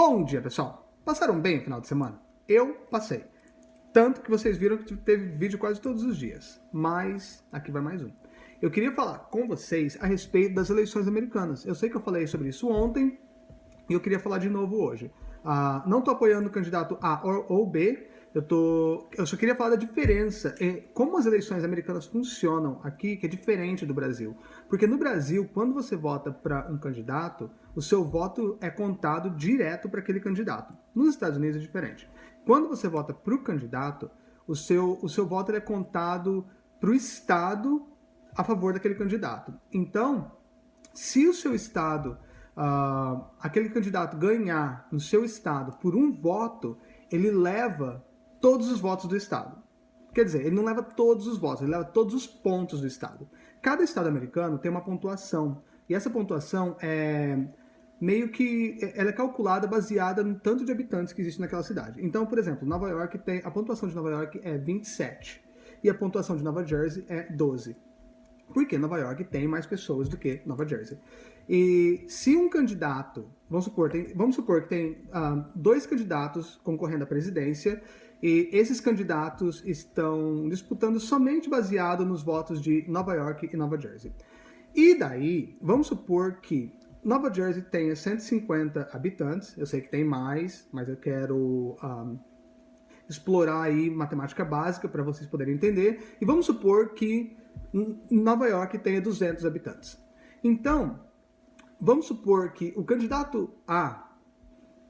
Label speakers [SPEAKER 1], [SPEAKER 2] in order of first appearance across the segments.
[SPEAKER 1] Bom dia, pessoal! Passaram bem o final de semana? Eu passei. Tanto que vocês viram que teve vídeo quase todos os dias. Mas aqui vai mais um. Eu queria falar com vocês a respeito das eleições americanas. Eu sei que eu falei sobre isso ontem e eu queria falar de novo hoje. Uh, não estou apoiando o candidato A ou B, eu, tô, eu só queria falar da diferença em como as eleições americanas funcionam aqui, que é diferente do Brasil. Porque no Brasil, quando você vota para um candidato, o seu voto é contado direto para aquele candidato. Nos Estados Unidos é diferente. Quando você vota para o candidato, o seu, o seu voto é contado para o Estado a favor daquele candidato. Então, se o seu Estado, uh, aquele candidato ganhar no seu Estado por um voto, ele leva todos os votos do Estado. Quer dizer, ele não leva todos os votos, ele leva todos os pontos do Estado. Cada Estado americano tem uma pontuação, e essa pontuação é meio que ela é calculada baseada no tanto de habitantes que existe naquela cidade. Então, por exemplo, Nova York tem a pontuação de Nova York é 27 e a pontuação de Nova Jersey é 12. Porque Nova York tem mais pessoas do que Nova Jersey. E se um candidato, vamos supor, tem, vamos supor que tem uh, dois candidatos concorrendo à presidência e esses candidatos estão disputando somente baseado nos votos de Nova York e Nova Jersey. E daí, vamos supor que Nova Jersey tenha 150 habitantes, eu sei que tem mais, mas eu quero um, explorar aí matemática básica para vocês poderem entender. E vamos supor que Nova York tenha 200 habitantes. Então, vamos supor que o candidato A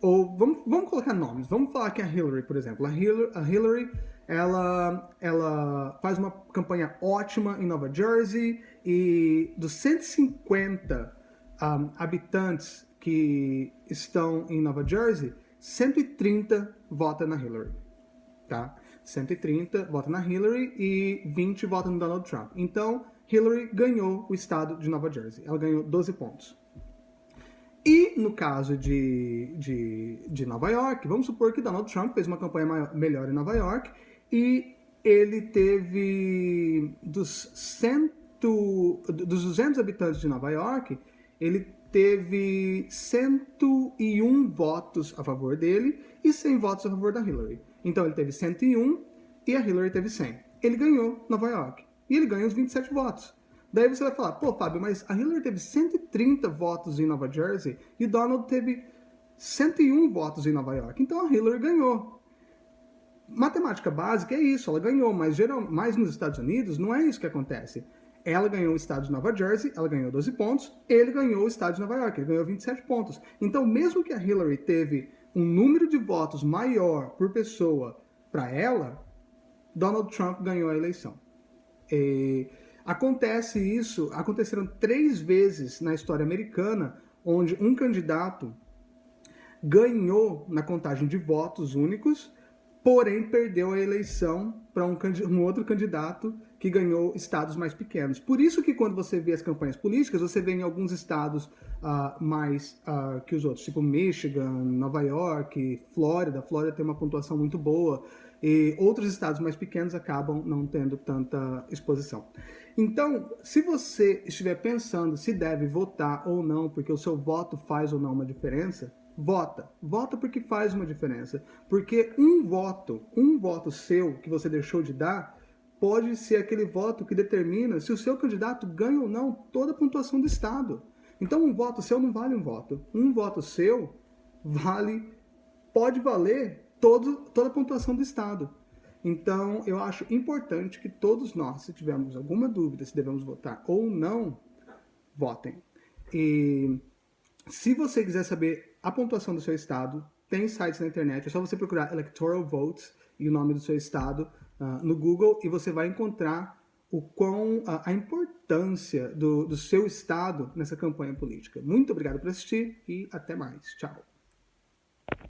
[SPEAKER 1] ou vamos, vamos colocar nomes, vamos falar que a Hillary, por exemplo, a Hillary, a Hillary ela, ela faz uma campanha ótima em Nova Jersey e dos 150 um, habitantes que estão em Nova Jersey, 130 votam na Hillary, tá? 130 votam na Hillary e 20 votam no Donald Trump. Então, Hillary ganhou o estado de Nova Jersey. Ela ganhou 12 pontos. E no caso de, de, de Nova York, vamos supor que Donald Trump fez uma campanha maior, melhor em Nova York e ele teve dos, cento, dos 200 habitantes de Nova York, ele teve 101 votos a favor dele e 100 votos a favor da Hillary. Então ele teve 101 e a Hillary teve 100. Ele ganhou Nova York. E ele ganha os 27 votos. Daí você vai falar, pô, Fábio, mas a Hillary teve 130 votos em Nova Jersey e Donald teve 101 votos em Nova York. Então a Hillary ganhou. Matemática básica é isso, ela ganhou, mas, geral, mas nos Estados Unidos não é isso que acontece. Ela ganhou o estado de Nova Jersey, ela ganhou 12 pontos, ele ganhou o estado de Nova York, ele ganhou 27 pontos. Então, mesmo que a Hillary teve um número de votos maior por pessoa para ela, Donald Trump ganhou a eleição. E Acontece isso, aconteceram três vezes na história americana, onde um candidato ganhou na contagem de votos únicos, porém perdeu a eleição para um, um, outro candidato que ganhou estados mais pequenos. Por isso que quando você vê as campanhas políticas, você vê em alguns estados uh, mais uh, que os outros, tipo Michigan, Nova York, Flórida. Flórida tem uma pontuação muito boa e outros estados mais pequenos acabam não tendo tanta exposição. Então, se você estiver pensando se deve votar ou não, porque o seu voto faz ou não uma diferença, vota. Vota porque faz uma diferença. Porque um voto, um voto seu que você deixou de dar, pode ser aquele voto que determina se o seu candidato ganha ou não toda a pontuação do Estado. Então, um voto seu não vale um voto. Um voto seu vale, pode valer todo, toda a pontuação do Estado. Então, eu acho importante que todos nós, se tivermos alguma dúvida se devemos votar ou não, votem. E se você quiser saber a pontuação do seu estado, tem sites na internet, é só você procurar Electoral Votes e o nome do seu estado uh, no Google e você vai encontrar o quão, uh, a importância do, do seu estado nessa campanha política. Muito obrigado por assistir e até mais. Tchau.